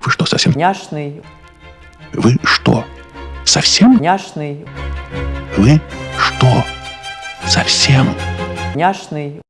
Вы что, совсем... няшный, Вы что, совсем... няшный, Вы что, совсем... няшный.